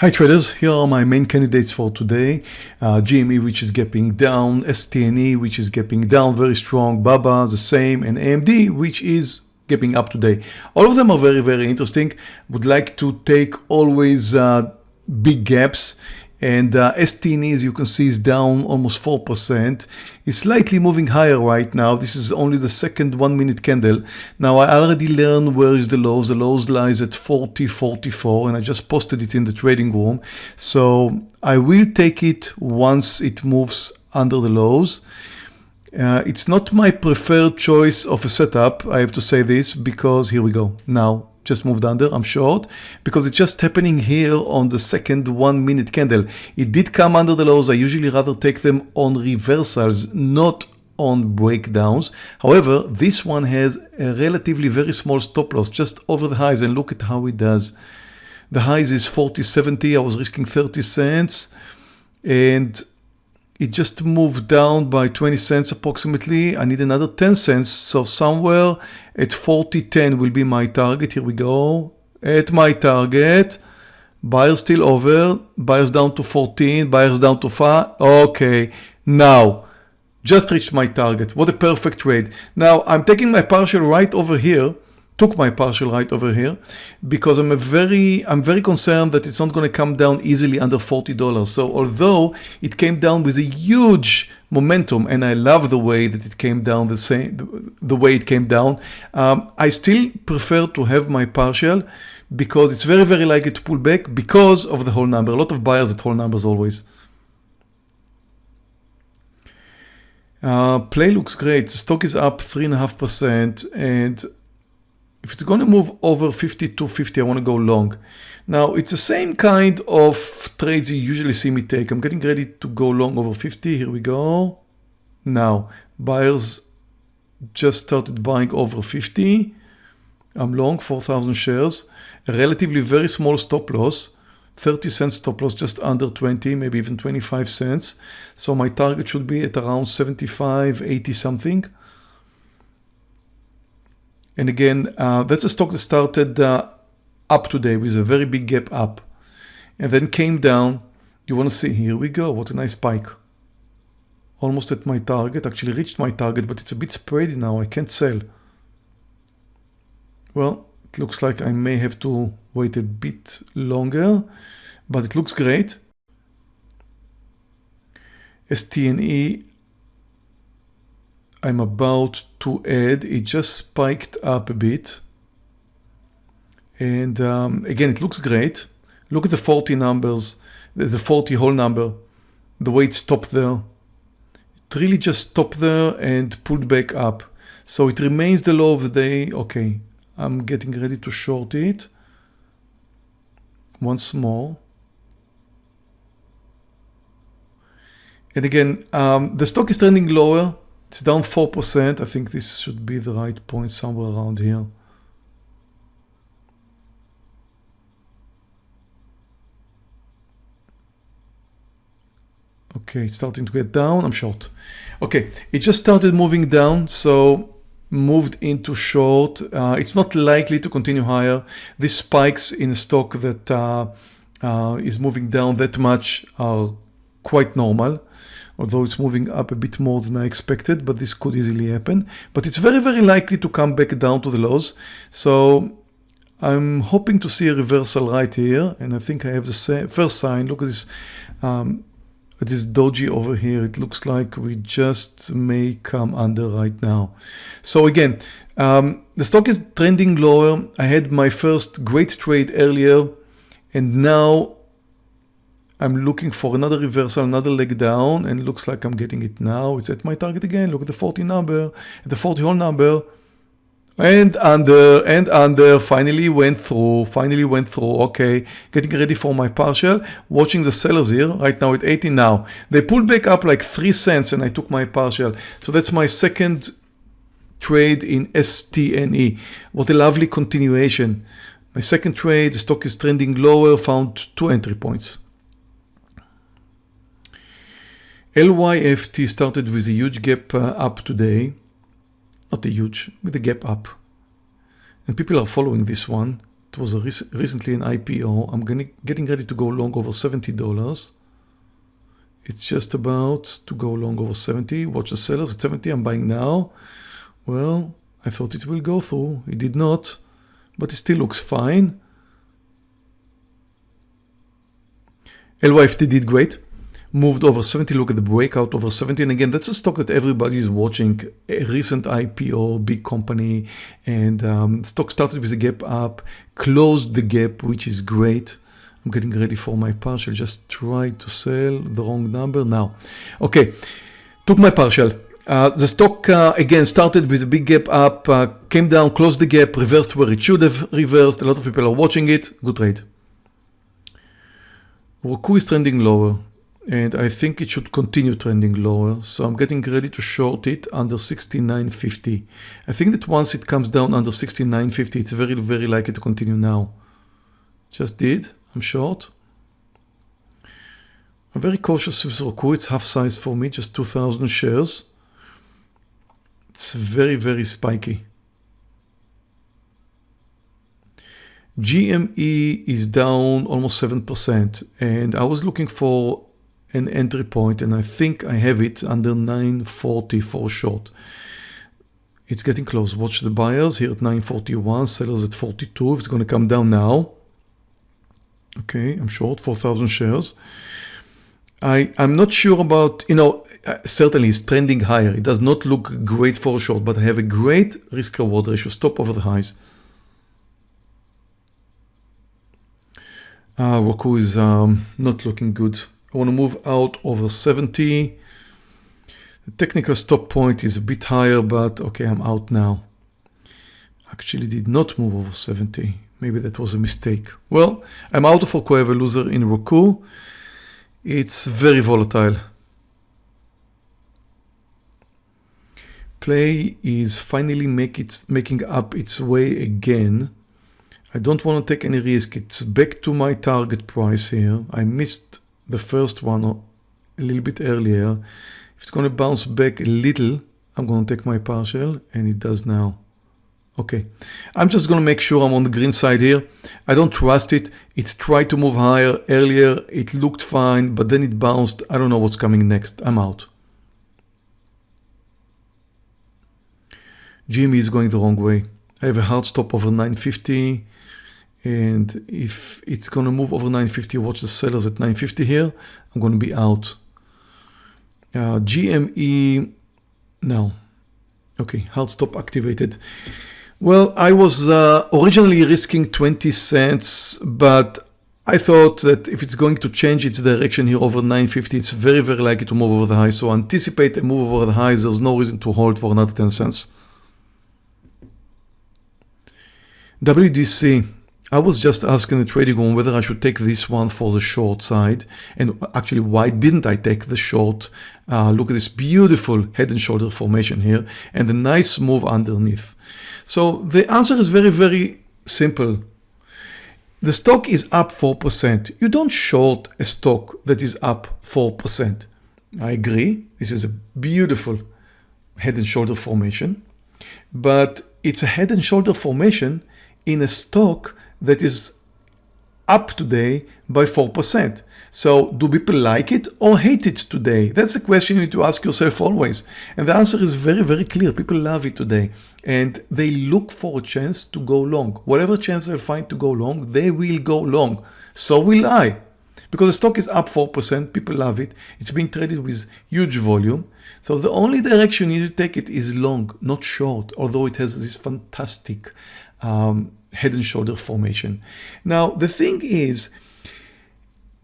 Hi traders, here are my main candidates for today. Uh, GME which is gapping down, STNE which is gapping down very strong, BABA the same, and AMD which is gapping up today. All of them are very very interesting. Would like to take always uh, big gaps and uh, STN as you can see is down almost 4%. It's slightly moving higher right now. This is only the second one minute candle. Now I already learned where is the lows. The lows lies at 40, 44 and I just posted it in the trading room. So I will take it once it moves under the lows. Uh, it's not my preferred choice of a setup, I have to say this, because here we go. Now just moved under, I'm short, because it's just happening here on the second one minute candle. It did come under the lows. I usually rather take them on reversals, not on breakdowns. However, this one has a relatively very small stop loss just over the highs and look at how it does. The highs is 40.70, I was risking 30 cents and it just moved down by 20 cents approximately. I need another 10 cents. So somewhere at 40.10 will be my target. Here we go. At my target. Buyers still over. Buyers down to 14. Buyers down to 5. Okay. Now, just reached my target. What a perfect trade. Now, I'm taking my partial right over here took my partial right over here because I'm a very I'm very concerned that it's not going to come down easily under $40 so although it came down with a huge momentum and I love the way that it came down the same the way it came down um, I still prefer to have my partial because it's very very likely to pull back because of the whole number. A lot of buyers at whole numbers always. Uh, play looks great. The stock is up three and a half percent and if it's going to move over 50 to 50, I want to go long. Now, it's the same kind of trades you usually see me take. I'm getting ready to go long over 50. Here we go. Now, buyers just started buying over 50. I'm long 4,000 shares. A relatively very small stop loss. 30 cents stop loss, just under 20, maybe even 25 cents. So my target should be at around 75, 80 something. And again, uh, that's a stock that started uh, up today with a very big gap up and then came down. You want to see, here we go. What a nice spike. Almost at my target, actually reached my target, but it's a bit spready now. I can't sell. Well, it looks like I may have to wait a bit longer, but it looks great. STNE I'm about to add, it just spiked up a bit. And um, again, it looks great. Look at the 40 numbers, the 40 whole number, the way it stopped there. It really just stopped there and pulled back up. So it remains the low of the day. Okay, I'm getting ready to short it. Once more. And again, um, the stock is trending lower. It's down 4%. I think this should be the right point somewhere around here. Okay, it's starting to get down. I'm short. Okay, it just started moving down, so moved into short. Uh, it's not likely to continue higher. These spikes in stock that uh, uh, is moving down that much are quite normal although it's moving up a bit more than I expected, but this could easily happen. But it's very, very likely to come back down to the lows. So I'm hoping to see a reversal right here. And I think I have the first sign. Look at this, um, at this doji over here. It looks like we just may come under right now. So again, um, the stock is trending lower. I had my first great trade earlier and now I'm looking for another reversal, another leg down, and looks like I'm getting it now. It's at my target again. Look at the 40 number, the 40 whole number, and under, and under, finally went through, finally went through, okay, getting ready for my partial, watching the sellers here, right now at 80 now. They pulled back up like 3 cents and I took my partial. So that's my second trade in STNE. What a lovely continuation. My second trade, the stock is trending lower, found two entry points. LYFT started with a huge gap uh, up today. Not a huge, with a gap up. And people are following this one. it was rec recently an IPO. I'm gonna, getting ready to go long over $70. It's just about to go long over 70. Watch the sellers at 70. I'm buying now. Well, I thought it will go through. It did not, but it still looks fine. LYFT did great moved over 70 look at the breakout over 70 and again that's a stock that everybody is watching. A recent ipo big company and um, stock started with a gap up closed the gap which is great. I'm getting ready for my partial. Just try to sell the wrong number now. Okay took my partial. Uh, the stock uh, again started with a big gap up uh, came down closed the gap reversed where it should have reversed. A lot of people are watching it. Good trade. Roku is trending lower and I think it should continue trending lower. So I'm getting ready to short it under 69.50. I think that once it comes down under 69.50, it's very, very likely to continue now. Just did. I'm short. I'm very cautious with Roku. It's half size for me, just 2,000 shares. It's very, very spiky. GME is down almost 7% and I was looking for an entry point and I think I have it under 940 for short. It's getting close. Watch the buyers here at 941, sellers at 42. If it's going to come down now. Okay, I'm short 4,000 shares. I, I'm not sure about, you know, uh, certainly it's trending higher. It does not look great for short, but I have a great risk reward ratio, stop over the highs. Uh, Roku is um, not looking good. I want to move out over 70. The technical stop point is a bit higher, but okay, I'm out now. Actually did not move over 70. Maybe that was a mistake. Well, I'm out of Roku. I have a loser in Roku. It's very volatile. Play is finally make it, making up its way again. I don't want to take any risk. It's back to my target price here. I missed the first one a little bit earlier. If it's going to bounce back a little, I'm going to take my partial and it does now. Okay, I'm just going to make sure I'm on the green side here. I don't trust it. It tried to move higher earlier. It looked fine, but then it bounced. I don't know what's coming next. I'm out. GME is going the wrong way. I have a hard stop over 950 and if it's going to move over 950 watch the sellers at 950 here. I'm going to be out. Uh, GME no. Okay hard stop activated. Well I was uh, originally risking 20 cents but I thought that if it's going to change its direction here over 950 it's very very likely to move over the high. So anticipate a move over the highs there's no reason to hold for another 10 cents. WDC I was just asking the trading room whether I should take this one for the short side and actually why didn't I take the short uh, look at this beautiful head and shoulder formation here and the nice move underneath. So the answer is very very simple. The stock is up 4% you don't short a stock that is up 4% I agree this is a beautiful head and shoulder formation but it's a head and shoulder formation in a stock that is up today by 4%. So do people like it or hate it today? That's the question you need to ask yourself always. And the answer is very, very clear. People love it today and they look for a chance to go long. Whatever chance they find to go long, they will go long. So will I. Because the stock is up 4%, people love it. It's being traded with huge volume. So the only direction you need to take it is long, not short, although it has this fantastic um, head and shoulder formation. Now, the thing is,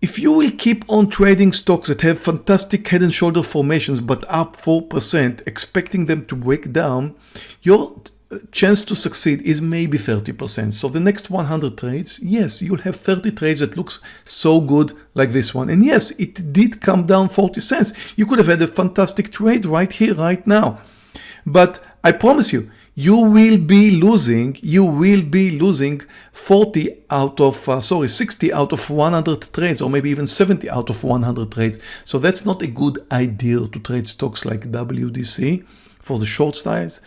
if you will keep on trading stocks that have fantastic head and shoulder formations but up 4%, expecting them to break down, your uh, chance to succeed is maybe 30%. So the next 100 trades, yes, you'll have 30 trades that looks so good like this one. And yes, it did come down 40 cents. You could have had a fantastic trade right here, right now. But I promise you, you will be losing, you will be losing 40 out of, uh, sorry, 60 out of 100 trades, or maybe even 70 out of 100 trades. So that's not a good idea to trade stocks like WDC for the short styles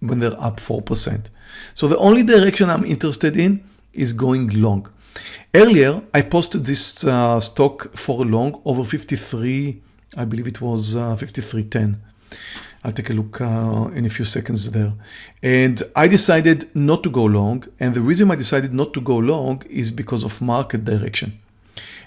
when they're up 4%. So the only direction I'm interested in is going long. Earlier, I posted this uh, stock for long over 53, I believe it was uh, 53.10. I'll take a look uh, in a few seconds there. And I decided not to go long. And the reason I decided not to go long is because of market direction.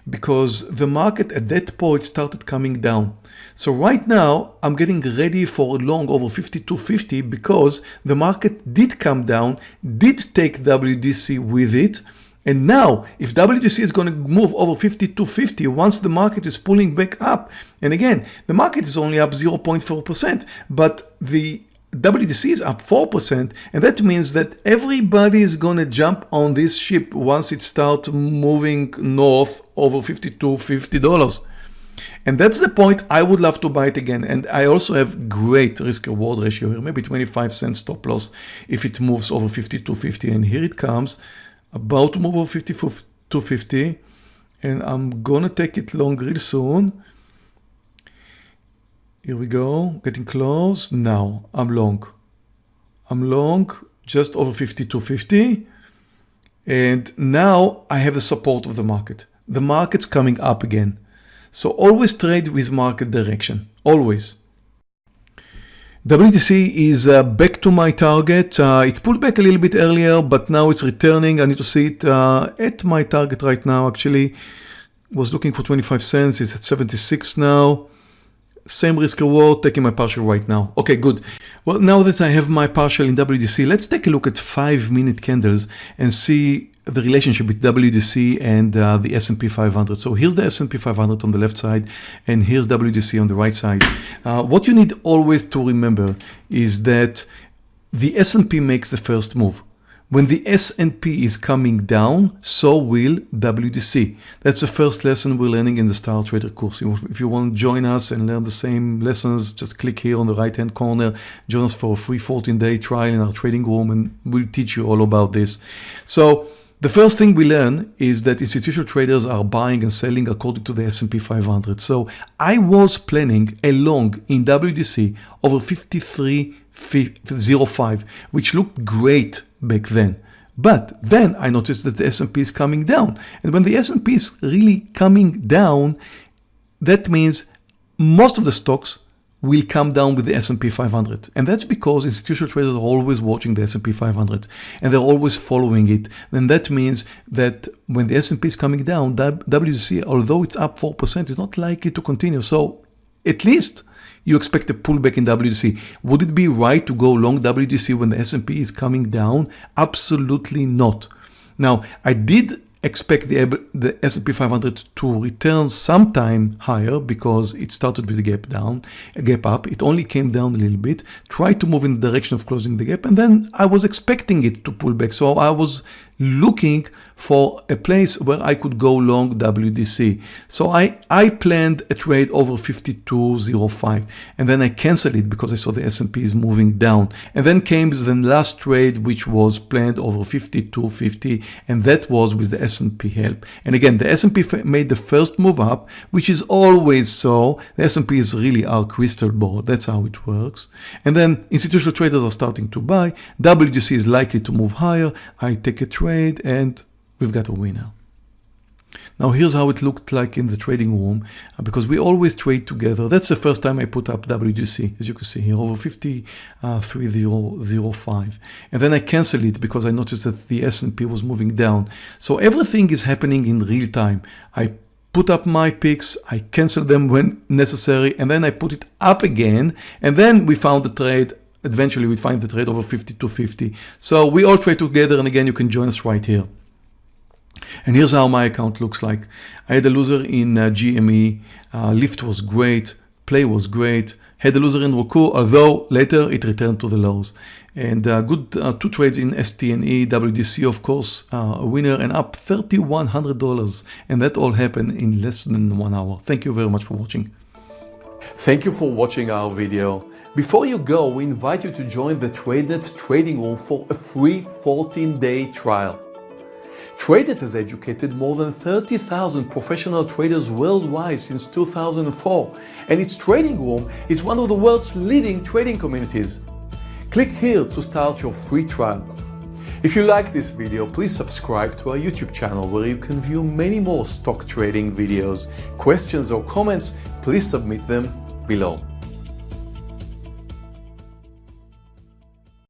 Because the market at that point started coming down. So right now I'm getting ready for a long over 52.50 because the market did come down, did take WDC with it, and now, if WDC is going to move over 52.50 once the market is pulling back up, and again, the market is only up 0.4%, but the WDC is up 4%, and that means that everybody is going to jump on this ship once it starts moving north over 52 $50. And that's the point I would love to buy it again. And I also have great risk reward ratio here, maybe 25 cents stop loss if it moves over 52.50. And here it comes about to move over 50 to 50 and I'm gonna take it long real soon. Here we go, getting close. Now I'm long. I'm long just over 50 to 50 and now I have the support of the market. The market's coming up again. So always trade with market direction, always. WDC is uh, back to my target. Uh, it pulled back a little bit earlier, but now it's returning. I need to see it uh, at my target right now. Actually, was looking for 25 cents. It's at 76 now. Same risk reward, taking my partial right now. Okay, good. Well, now that I have my partial in WDC, let's take a look at five minute candles and see the relationship with WDC and uh, the S&P 500. So here's the S&P 500 on the left side and here's WDC on the right side. Uh, what you need always to remember is that the S&P makes the first move. When the S&P is coming down, so will WDC. That's the first lesson we're learning in the Star Trader course. If you want to join us and learn the same lessons, just click here on the right hand corner, join us for a free 14 day trial in our trading room and we'll teach you all about this. So the first thing we learn is that institutional traders are buying and selling according to the S&P 500. So I was planning a long in WDC over 53.05, which looked great back then. But then I noticed that the S&P is coming down. And when the S&P is really coming down, that means most of the stocks will come down with the S&P 500. And that's because institutional traders are always watching the S&P 500 and they're always following it. And that means that when the S&P is coming down, WDC, although it's up 4%, is not likely to continue. So at least you expect a pullback in WDC. Would it be right to go long WDC when the S&P is coming down? Absolutely not. Now, I did expect the, the S&P 500 to return sometime higher because it started with a gap down, a gap up. It only came down a little bit, tried to move in the direction of closing the gap, and then I was expecting it to pull back. So I was looking for a place where I could go long WDC. So I, I planned a trade over 52.05 and then I canceled it because I saw the S&P is moving down. And then came the last trade which was planned over 52.50 and that was with the S&P help. And again, the S&P made the first move up, which is always so. The S&P is really our crystal ball. That's how it works. And then institutional traders are starting to buy. WDC is likely to move higher. I take a trade trade and we've got a winner. Now here's how it looked like in the trading room uh, because we always trade together. That's the first time I put up WDC as you can see here over 53.05 uh, and then I canceled it because I noticed that the S&P was moving down. So everything is happening in real time. I put up my picks, I cancel them when necessary and then I put it up again and then we found the trade eventually we find the trade over 50 to 50. So we all trade together and again you can join us right here. And here's how my account looks like. I had a loser in uh, GME, uh, LYFT was great, play was great, had a loser in Roku, although later it returned to the lows. And uh, good uh, two trades in STNE, WDC of course, uh, a winner and up $3,100. And that all happened in less than one hour. Thank you very much for watching. Thank you for watching our video. Before you go, we invite you to join the TradeNet trading room for a free 14-day trial. TradeNet has educated more than 30,000 professional traders worldwide since 2004, and its trading room is one of the world's leading trading communities. Click here to start your free trial. If you like this video, please subscribe to our YouTube channel where you can view many more stock trading videos. Questions or comments, please submit them below.